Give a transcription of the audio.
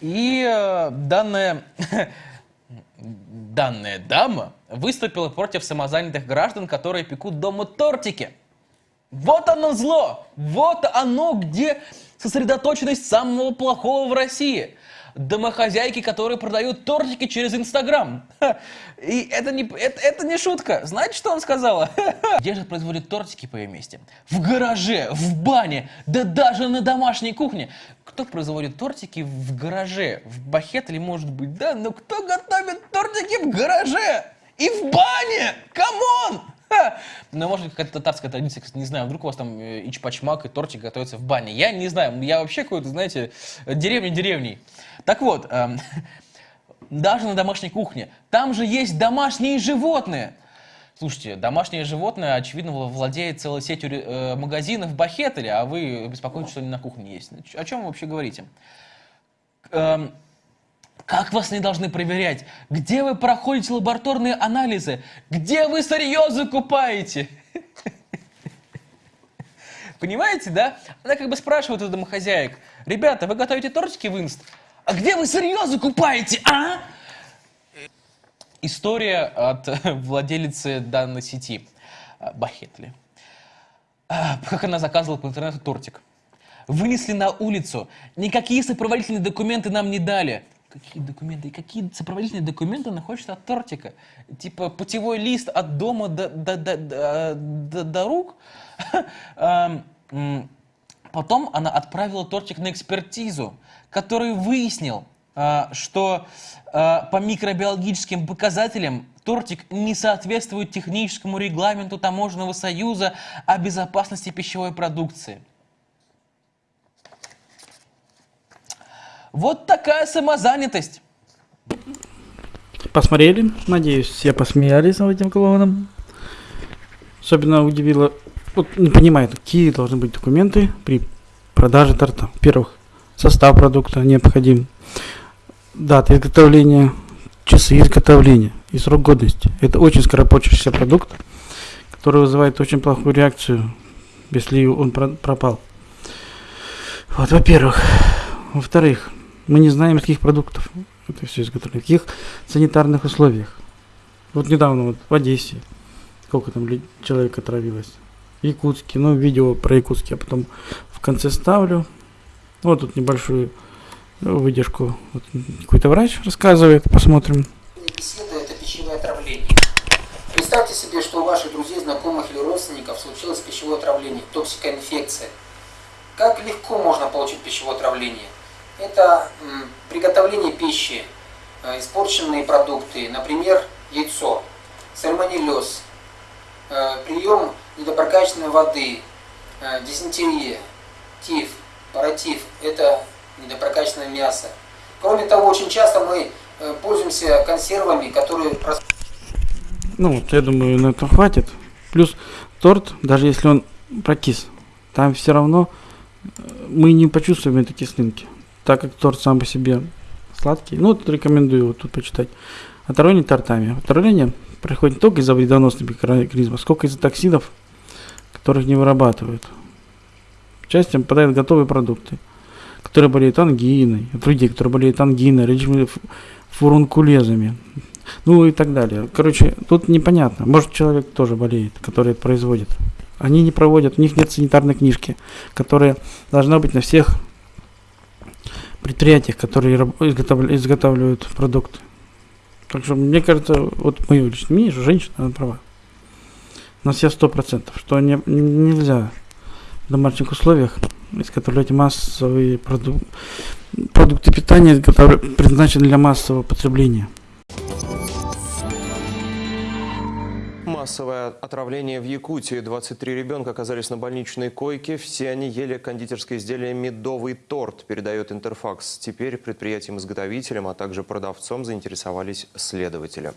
И э, данная, данная дама выступила против самозанятых граждан, которые пекут дома тортики. Вот оно зло! Вот оно, где сосредоточенность самого плохого в России – домохозяйки, которые продают тортики через Инстаграм. И это не, это, это не шутка. Знаете, что он сказала? Где же производят тортики по ее месте? В гараже, в бане, да даже на домашней кухне. Кто производит тортики в гараже? В Бахетле может быть, да? Но кто готовит тортики в гараже? И в бане! Come on! Ну, может, какая-то татарская традиция, не знаю, вдруг у вас там э, эчпочмак и тортик готовится в бане. Я не знаю, я вообще какой-то, знаете, деревня деревней. Так вот, эм, даже на домашней кухне, там же есть домашние животные. Слушайте, домашнее животное, очевидно, владеет целой сетью э, магазинов в Бахетле, а вы беспокоитесь, что они на кухне есть. О чем вы вообще говорите? Эм, как вас не должны проверять? Где вы проходите лабораторные анализы? Где вы сырье закупаете? Понимаете, да? Она как бы спрашивает у домохозяек. Ребята, вы готовите тортики в инст? А где вы сырье закупаете, а? История от владелицы данной сети Бахетли. Как она заказывала по интернету тортик. Вынесли на улицу. Никакие сопроводительные документы нам не дали какие документы, и какие сопроводительные документы она хочет от тортика. Типа путевой лист от дома до, до, до, до, до, рук. Потом она отправила тортик на экспертизу, который выяснил, а, что а, по микробиологическим показателям тортик не соответствует техническому регламенту Таможенного союза о безопасности пищевой продукции. Вот такая самозанятость. Посмотрели, надеюсь, все посмеялись над этим клоуном. Особенно удивило, вот не понимаю, какие должны быть документы при продаже торта. Во-первых, состав продукта необходим, дата изготовления, часы изготовления и срок годности. Это очень скоропочащийся продукт, который вызывает очень плохую реакцию, если он пропал. Вот, во-первых. Во-вторых, мы не знаем, из каких продуктов это все изготовлено, каких санитарных условиях. Вот недавно вот в Одессе, сколько там человек отравилось. Якутске, ну, видео про Якутске я потом в конце ставлю. Вот тут небольшую выдержку. Вот какой-то врач рассказывает, посмотрим. Беседа – это пищевое отравление. Представьте себе, что у ваших друзей, знакомых или родственников случилось пищевое отравление, токсикоинфекция. Как легко можно получить пищевое отравление? это приготовление пищи, э, испорченные продукты, например, яйцо, сальмонеллез, прием недопрокачанной воды, э, дизентерия, тиф, паратиф – это недопрокачанное мясо. Кроме того, очень часто мы пользуемся консервами, которые... Ну вот, я думаю, на это хватит. Плюс торт, даже если он прокис, там все равно мы не почувствуем этой кислинки так как торт сам по себе сладкий. Ну, вот рекомендую вот тут почитать. Отравление тортами. Отравление происходит не только из-за вредоносных микроорганизмов, сколько из-за токсинов, которых не вырабатывают. Частью попадают готовые продукты, которые болеют ангиной, от людей, которые болеют ангиной, речными фурункулезами, ну и так далее. Короче, тут непонятно. Может, человек тоже болеет, который это производит. Они не проводят, у них нет санитарной книжки, которая должна быть на всех предприятиях, которые изготавливают продукты. Так что, мне кажется, вот мое личное мнение, что женщина, она права. На все сто процентов, что не, нельзя в домашних условиях изготовлять массовые продукты, продукты питания, которые предназначены для массового потребления. Массовое отравление в Якутии. 23 ребенка оказались на больничной койке. Все они ели кондитерское изделие «Медовый торт», передает Интерфакс. Теперь предприятием-изготовителем, а также продавцом заинтересовались следователи.